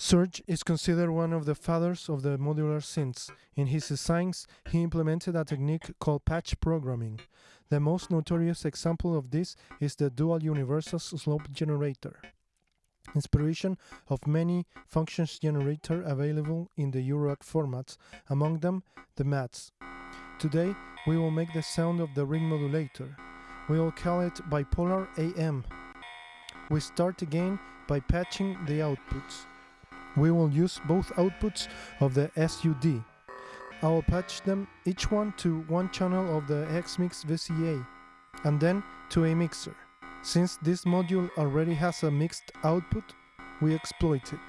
Serge is considered one of the fathers of the modular synths. In his designs, he implemented a technique called patch programming. The most notorious example of this is the dual universal slope generator. Inspiration of many functions generator available in the Eurorack formats, among them the Maths. Today, we will make the sound of the ring modulator. We will call it bipolar AM. We start again by patching the outputs. We will use both outputs of the SUD. I will patch them each one to one channel of the XMix VCA and then to a mixer. Since this module already has a mixed output, we exploit it.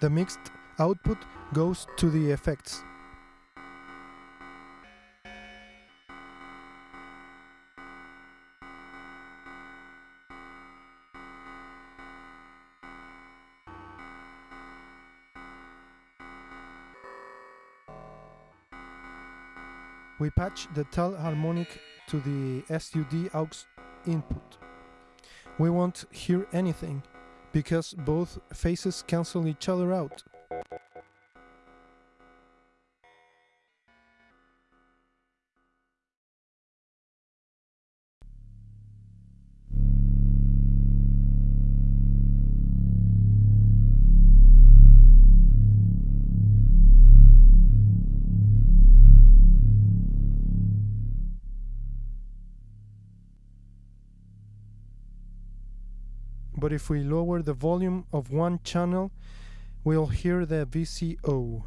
The mixed output goes to the effects. We patch the tel harmonic to the SUD aux input. We won't hear anything, because both phases cancel each other out. But if we lower the volume of one channel, we'll hear the VCO.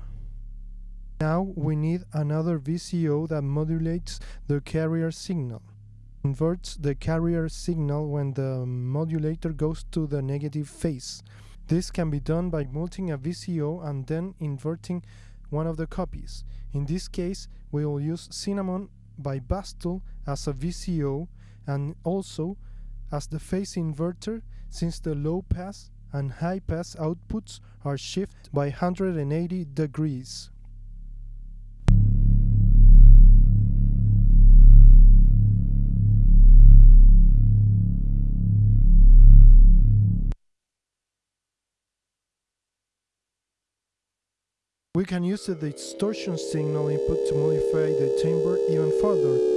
Now we need another VCO that modulates the carrier signal. Inverts the carrier signal when the modulator goes to the negative phase. This can be done by multing a VCO and then inverting one of the copies. In this case, we will use Cinnamon by Bastl as a VCO and also as the phase inverter since the low pass and high pass outputs are shifted by 180 degrees. We can use the distortion signal input to modify the timbre even further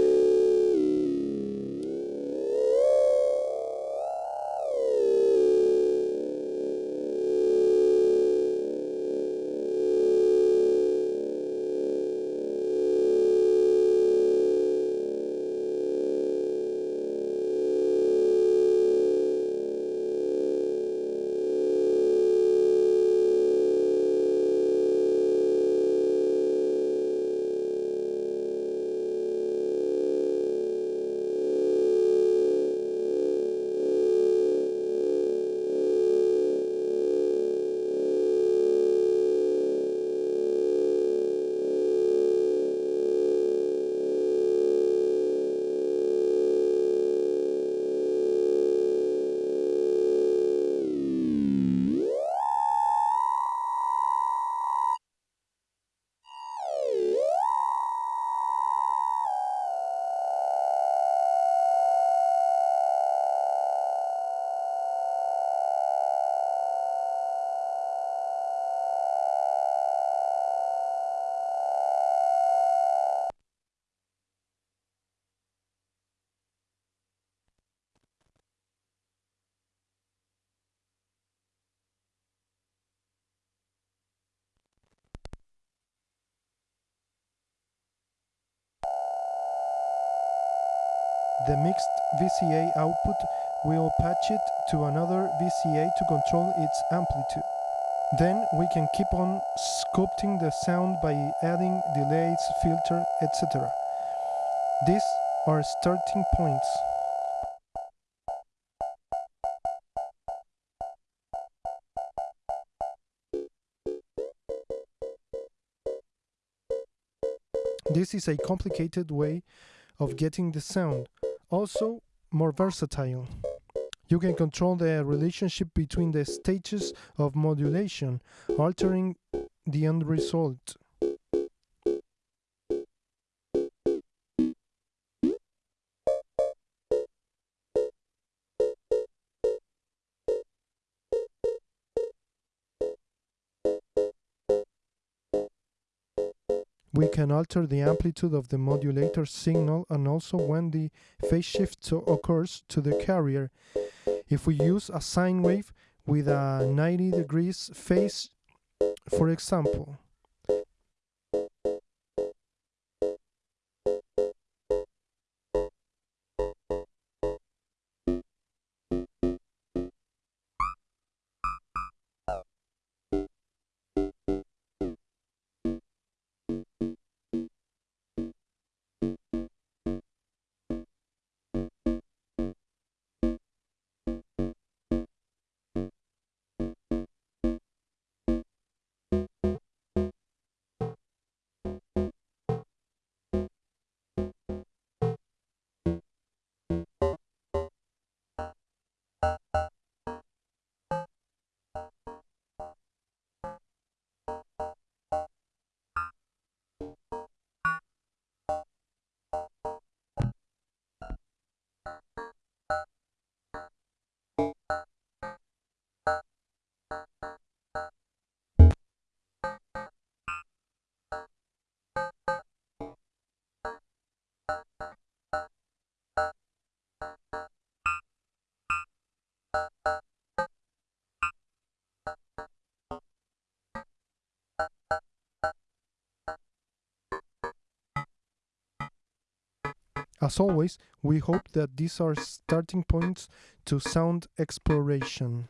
The mixed VCA output will patch it to another VCA to control its amplitude. Then we can keep on sculpting the sound by adding delays, filter, etc. These are starting points. This is a complicated way of getting the sound, also more versatile. You can control the relationship between the stages of modulation, altering the end result. We can alter the amplitude of the modulator signal and also when the phase shift occurs to the carrier. If we use a sine wave with a 90 degrees phase, for example, As always, we hope that these are starting points to sound exploration.